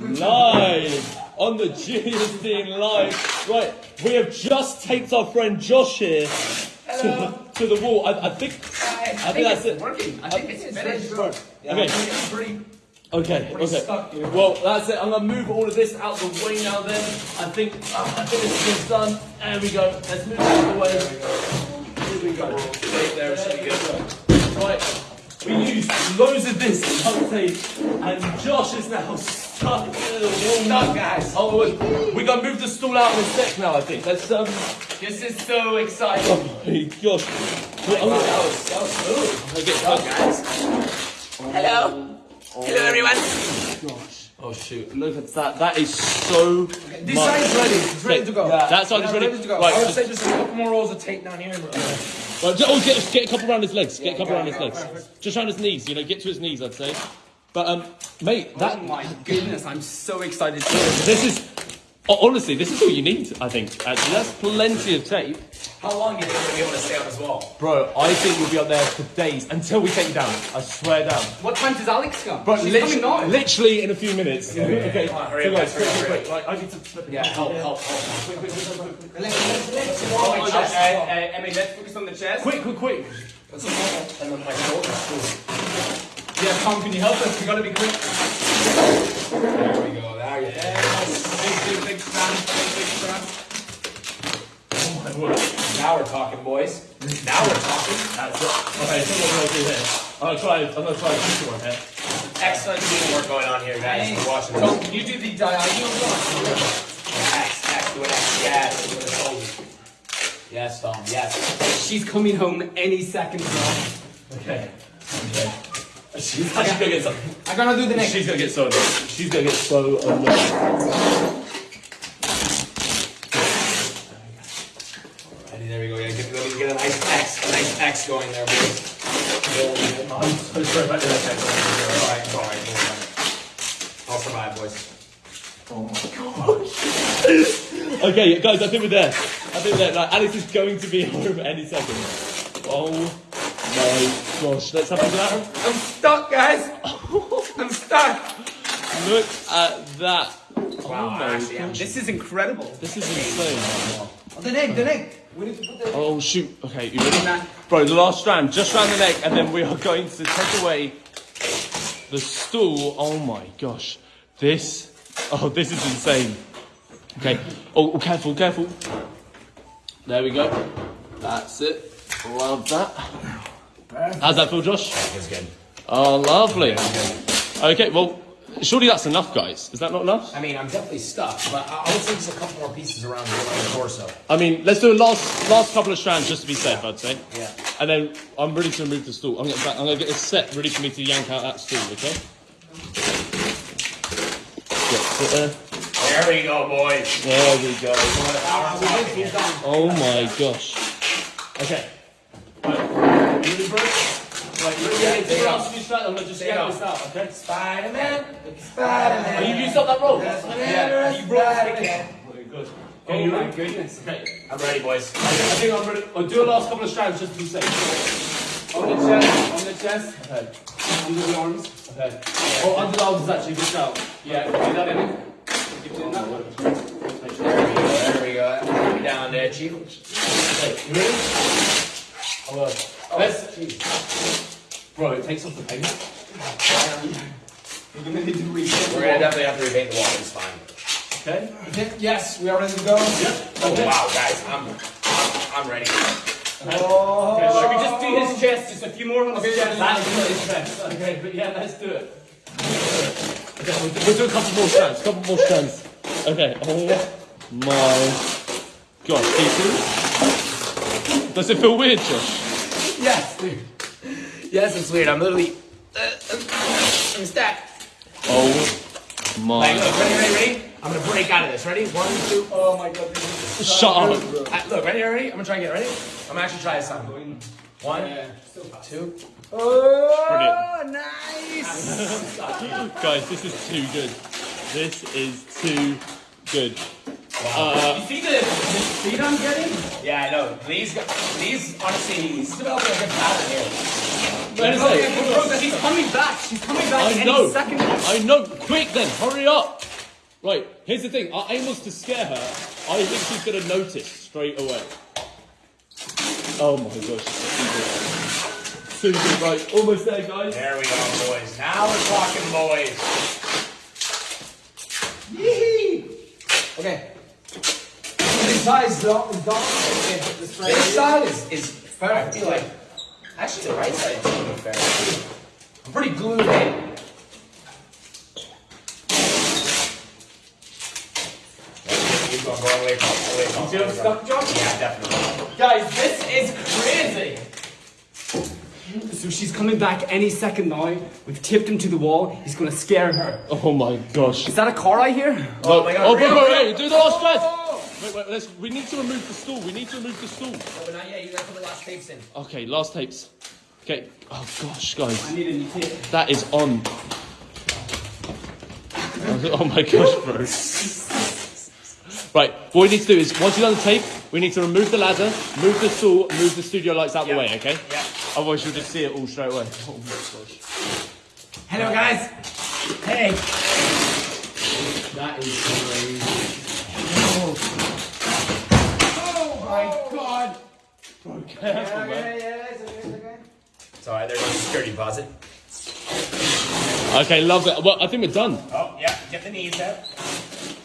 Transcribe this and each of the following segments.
live on the Genius Team live. Right, we have just taped our friend Josh here to, to the wall. I, I think. I, think that's it. working. I think it's finished. Yeah, Okay. I it's pretty. Okay, okay. stuck here. Well, that's it. I'm gonna move all of this out the way now. Then I think uh, I think this is done. There we go. Let's move it out of the way. Here we go. Right there, it should be good. Right. We used loads of this duct tape, and Josh is now stuck. in the Stuck, guys. Oh, we- we're gonna move the stool out in a sec now. I think. Let's um. This is so exciting. Oh my gosh. Well, I'm Wow, that was that was smooth. I'll get Stuck, guys. Hello. Hello, everyone. Oh shoot! Look at that. That is so. This much- side's ready. It's ready to go. Yeah, that side's Yeah, ready. to go. Right, I would just- say just a couple more rolls of tape down here. Well, ju- oh, get, get a couple around his legs. Get a couple around his legs. Just around his knees. You know, get to his knees. I'd say. But um, mate, that Oh my goodness, I'm so excited. this is Oh, honestly, this is all you need. I think actually, that's plenty of tape, How long do you think we'll be able to stay on as well? bro. I think we'll be up there for days until we take you down. I swear down. What time does Alex come? But She's lit- coming now. literally in a few minutes. Okay, Come on, hurry so up, guys, quick, quick, quick. Right, I need to. Yeah, help, help, help. Quick, quick. Oh, Emmy, let's focus on the chest. Quick, quick, quick. And then my shoulders. Yeah, Tom, can you help us? We gotta be quick. There we go. There you go. Big, big, big strand. Big, big strand. Oh my word. Now we're talking, boys. Now we're talking. That's it. Okay, so what do I do here? I'm gonna try. I'm gonna try this one here. Excellent teamwork going on here, guys. We're watching. So, can you do the diagonal one? X, X, do an X. Yes, do an O. Yes, Tom, yes. She's coming home any second now. Okay. Okay. She's actually gonna get so. I'm gonna do the next. She's gonna get so annoyed. She's gonna get so annoyed. Ready, there we go. Yeah, get, let me get a nice X, a nice X going there, boys. I'm so sorry about that. Alright, it's alright, it's alright. I'll survive, boys. Oh my gosh. okay, guys, I think we're there. I think we're there. Like, Alex is going to be home any second. Oh my gosh. Let's have a look at that. I'm stuck, guys. I'm stuck. Look at that. Wow, oh my actually, gosh. this is incredible. This is insane. Oh, The neck, the neck. We need to put the. Oh shoot. Okay, you ready? Bro, the last strand, just round the neck, and then we are going to take away the stool. Oh my gosh. This, oh, this is insane. Okay. Oh, oh, careful, careful. There we go. That's it. Love that. How's that feel, Josh? It's good. Oh, lovely. Okay, well, surely that's enough, guys. Is that not enough? I mean, I'm definitely stuck, but I I would say just a couple more pieces around the, torso. I mean, let's do a last last couple of strands just to be safe, I'd say. Yeah. And then I'm ready to remove the stool. I'm gonna, I'm gonna get a set ready for me to yank out that stool, okay? Get it there. There we go, boys. There we go. Oh my gosh. Okay. Right. You ready, bro? Right, you ready? Yeah, take your arms to your strap. I'm gonna just Stay yank down. this out, okay? Spider-Man. Oh, Spider-Man. you used up that rope? Yeah, you broke it again. Okay, good. Oh Okay, my ready? goodness. Okay. I'm ready, boys. I think I'm ready. I'll do a last couple of strands just to be safe. On the chest, on the chest. Okay. Under the arms. Okay. Oh, under the arms is actually just out. Yeah, do that in. Keep doing that one. There we go. There we go. Down there, chief. Okay, you ready? Oh, uh, let's. Bro, it takes off the paint. We're gonna need to repaint. We're gonna definitely have to repaint the wall. It's fine. Okay. Okay, yes, we are ready to go. Oh Okay. wow, guys, I'm, I'm, I'm ready. Oh. Okay, Should should we just do his chest? Just a few more on his chest. That's not his best. Okay, but yeah, let's do it. Okay, we'll do, we'll do a couple more strands. Couple more strands. Okay. Oh my gosh. Do? Does it feel weird, Josh? Yes, dude. Yes, it's weird. I'm literally, uh, I'm stuck. Oh Like, my. look, ready, ready, ready? I'm gonna break out of this. Ready? One, two. Oh my god. this is Shut up. Uh, look, ready, ready? I'm gonna try and get ready. I'm gonna actually try this time. One, two. Oh, nice. Guys, this is too good. This is too good. you see the, the speed I'm getting? Yeah, I know. These, gu- these, honestly, he's developing a good pattern here. Wait a second. Bro, She's coming back. She's coming back I any know. second. I know. Quick then, hurry up. Right, here's the thing. Our aim was to scare her. I think she's gonna notice straight away. Oh my gosh. Susan, right, almost there, guys. There we go, boys. Now we're talking, boys. Okay. This side is done. Is. Okay. This side is, is I like actually the right side is doing fair. I'm pretty glued in. Keep going, go away from, away from. You feel stuck, Josh? Yeah, definitely. Guys, this is crazy. So she's coming back any second now. We've tipped him to the wall. He's gonna scare her. Oh my gosh. Is that a car I hear? Oh my god. Oh, wait, real wait, wait, do the last stress. Wait, wait, let's, we need to remove the stool. We need to remove the stool. Oh, but not yet. You gotta put the last tapes in. Okay, last tapes. Okay. Oh gosh, guys. I need a new tape. That is on. Oh my gosh, bro. Right, what we need to do is, once you've done the tape, we need to remove the ladder, move the stool, move the studio lights out Yeah. the way, okay? Yeah. Otherwise, you'll just see it all straight away. Oh my gosh. Hello, guys. Hey. That is crazy. Oh my god. Bro, careful, man. yeah, it's okay, it's okay. It's alright, there's a security deposit. Okay, love it. Well, I think we're done. Oh, yeah, get the knees out.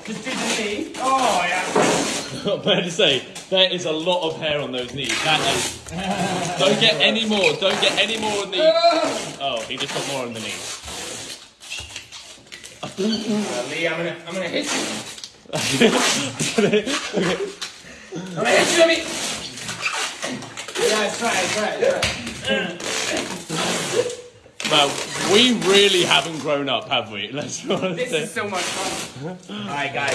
Just do the knee. Oh, yeah. Fair to say, there is a lot of hair on those knees. That is. Don't get any more. Don't get any more on the. Oh, he just got more on the knees. Uh, Lee, I'm gonna, I'm gonna hit you. okay. I'm gonna hit you, let me. Yeah, try it, try it. Well, we really haven't grown up, have we? Let's be honest. This is so much fun. Alright, guys.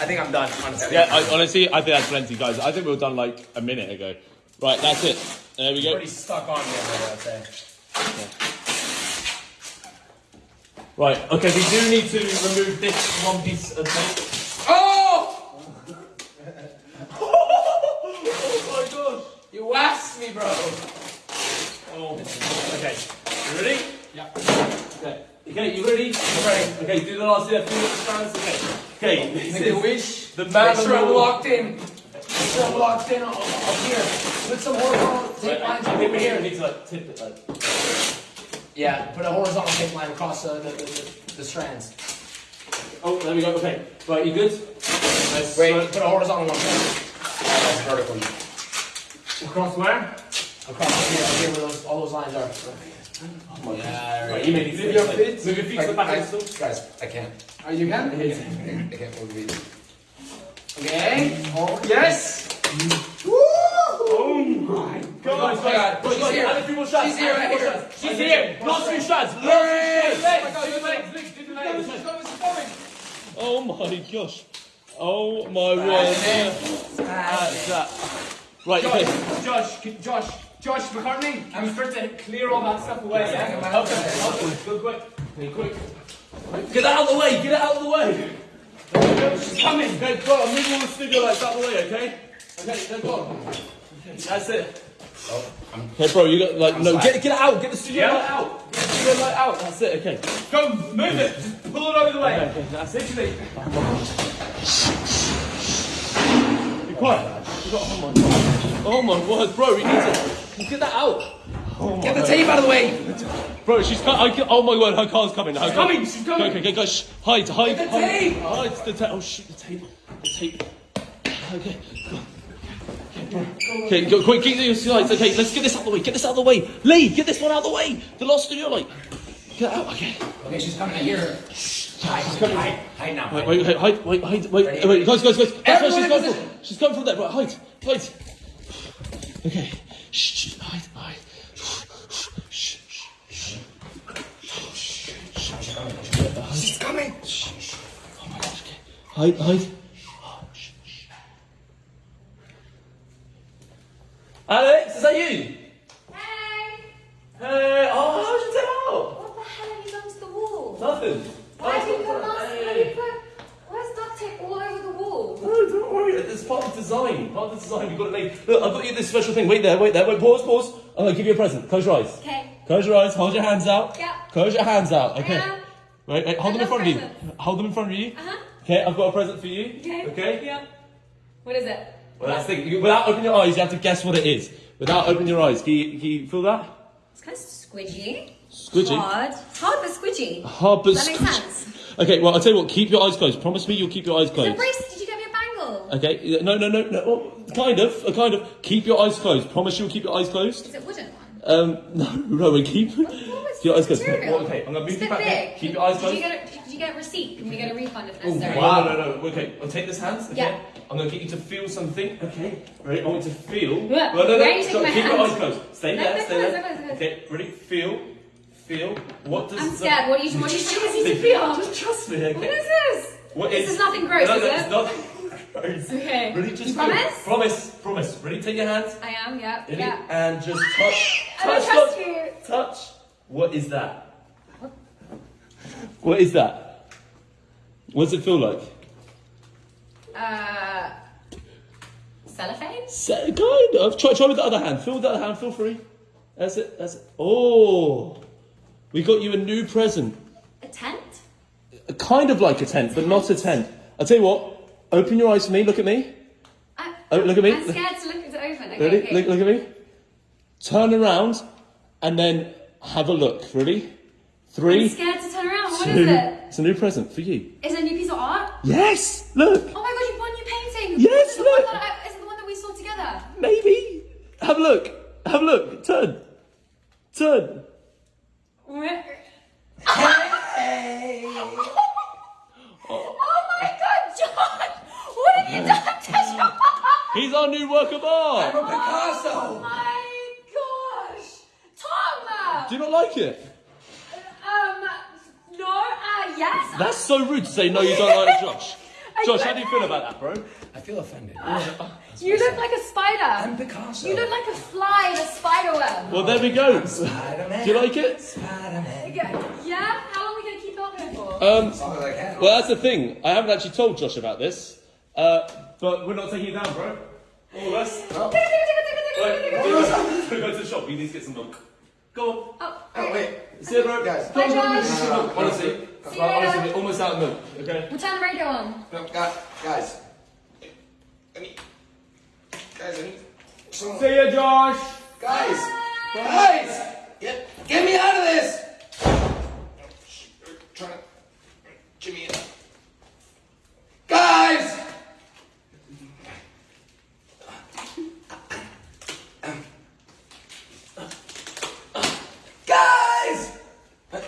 I think I'm done, honestly. Yeah, I, honestly, I think that's plenty, guys. I think we were done like a minute ago. Right, that's it. There we go. Pretty stuck on me, I'd say. Right, okay, we do need to remove this one piece of tape. Oh! oh my waxed me, bro. Oh, okay. You ready? Yeah. Okay. Okay, you ready? I'm ready. Okay, do the last yeah, few. Okay. Okay, this Make a is wish. the man Make sure I'm locked in. Make sure I'm locked in up, up here. Put some horizontal tape lines I over here. need to like tip it like. Yeah, put a horizontal tape line across the, the, the, the strands. Oh, there we go. Okay. Right, you good? Nice. Wait, put a horizontal one. That's vertical. Across where? Across here, up here where those, all those lines are. Oh yeah, Right, you made. Move your feet. Move your feet to the back I, of the stool. guys, I can't. Oh, you can? I can't move these. Okay. Oh, yes. Oh my god! Oh my God. Guys, She's guys, here. add few more shots. She's here, add a right here. shots. She's Add a here. few- Last few shots. Last Hey, few oh do the legs, legs, do the legs. She's coming, she's coming. Oh my gosh. Oh my word. That's that. Right, okay. Josh, Josh, can- Josh, Josh McCartney, I'm supposed to clear all that stuff away, yeah? Okay, okay. Go quick. Okay, quick. Get that out of the way. Get it out of the way. She's coming. Okay, go on. Move all the studio lights out of the way, okay? Okay, then go on. Okay, That's it. Oh, okay, bro, you got like no. sorry. Get get it out. Get the studio Yeah. light out. Get the studio light out. That's it. Okay. Go, move it. Just pull it over the way. Okay, okay, that's it. Literally. Be quiet. You got, oh my god. Oh my word, bro. You need to get that out. Oh Get the tape out of the way. Bro, she's co- I, can- oh my word, her car's coming. Her She's car- coming, she's coming. Okay, okay, okay, shh. Hide, hide, Get the hide. tape. Hide the tape. Oh shit, the tape. The tape. Okay. go. Okay, bro. Okay, go quick, get your slides. Okay, let's get this out of the way. Get this out of the way. Lee, get this one out of the way. The last studio light. Get it out. Okay. Okay, she's coming. I hear her. Hide, hide, hide now. Wait, Hide. wait, wait, hide, wait, hide, wait, wait, guys, guys, guys. That's where she's in going position. from. She's coming from there. Right, hide, hide. Okay. Shh, shh, hide, hide. Shh, shh, shh. She's coming. Oh my gosh, okay. Hide, hide. Alex, is that you? Hey! Hey, oh, how'd you tell? What the hell have you done to the wall? Nothing. Why Oh, put mask? Why you put? Where's duct tape all over the wall? No, don't worry. It's part of the design. Part of the design. You've got to make. Look, I've got you this special thing. Wait there, wait there. Wait, pause, pause. I'm going to give you a present. Close your eyes. Okay. Close your eyes. Hold your hands out. Yeah. Close your hands out. Okay. Yeah. Wait, wait. Hold I them in front of you. Hold them in front of you. Uh huh. Okay, I've got a present for you. Okay. Okay. Yeah. What is it? Well, that's the thing. You- Without opening your eyes, you have to guess what it is. Without opening your eyes, can you, can you feel that? It's kind of squidgy. Squidgy? Hard. Hard but squidgy. Hard but Does that make squidgy. sense? Okay, well, I'll tell you what. Keep your eyes closed. Promise me you'll keep your eyes The closed. bracelet. Did you get me a bangle? Okay. No, no, no, no. Oh, kind of. uh, Kind of. Keep your eyes closed. Promise you'll keep your eyes closed. Is it wooden one? Um, no, no, we keep Oh, it's your eyes closed. Well, okay, I'm gonna move It's a you bit back there. big. Keep your eyes Did closed. you get a, did you get a receipt? Can we get a refund if necessary? No, no, no, no. Okay, I'll take this hands. Okay. Yeah. I'm gonna get you to feel something. Okay. Ready? I want you to feel. Yeah. Well, no, no. Where are you Stop. taking my Keep your hands? eyes closed. Stay No, there. they're Stay closed, there. they're closed, Okay. Ready? Feel. Feel. What does? I'm the- scared. What do you what do you think I need to Just trust me. Okay. What is this? What This is- is nothing gross, no, is no, it? Nothing gross. Okay. Ready? Just You feel. promise? Promise. Promise. Ready? Take your hands. I am. Yeah. Ready? Yeah. And just touch. I don't Touch. trust touch. you. Touch. What is that? What is that? What does it feel like? Uh. Cellophane. Se- Kind of. Try, try with the other hand. Feel with the other hand. Feel free. That's it. That's it. Oh, we got you a new present. A tent. A Kind of like a tent, but not a tent. I'll tell you what. Open your eyes for me. Look at me. I, Oh, look at me. I'm scared to look to open. Okay. Ready? okay. Look, look at me. Turn around, and then have a look. Ready? 3 I'm scared to turn around. What two. is it? It's a new present for you. Is it a new piece of art? Yes. Look. Oh my god, you bought a new painting! Yes, is it the one look. I, is it the one that we saw together? Maybe. Have a look. Have a look. Turn. Turn. Oh my god, John! What have you done to John? He's our new work of art. I'm a Picasso. Oh my gosh! Tom! Do you not like it? Um, no, uh, yes. That's so rude to say no. You don't like Josh. Josh, how do you feel about that, bro? I feel offended. You look like a spider. I'm Picasso. You look like a fly in a spider web. Well, there we go. Do you like it? Spider-Man. Yeah? How long are we going to keep it up here for? Um, As long as I can. well, that's the thing. I haven't actually told Josh about this, uh, but we're not taking it down, bro. All of us. Wait, go to the shop. We need to get some milk. Go on. Oh, Oh, wait. See you, bro. Guys. Bye, Josh. Honestly, See you well, honestly, later. we're almost out of milk. Okay. We'll turn the radio on. No, guys. Guys. I need. Guys, I need. Someone. See ya, Josh. Guys. Guys. Get, get me out of this. They're Trying to. Jimmy. in. Guys. Guys. I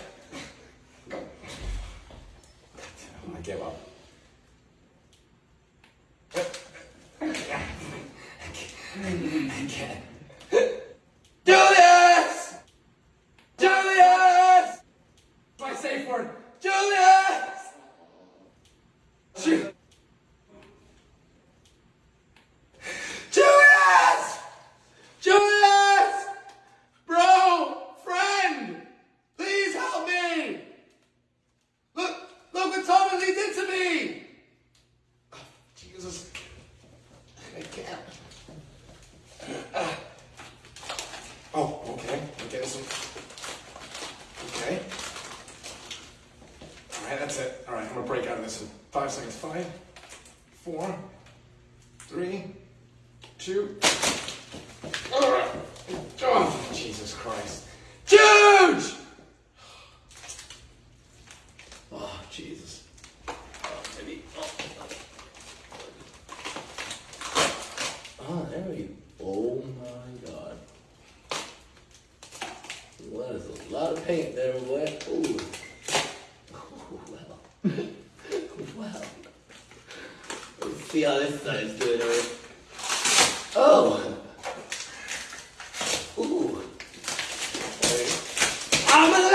give up. I can't. Jesus. Uh, maybe. Oh, oh. Ah, there we go. Oh my God. What is a lot of paint there, boy. Ooh. Oh, wow. wow. See how this side is doing, right? Oh! Ooh. Right. I'm gonna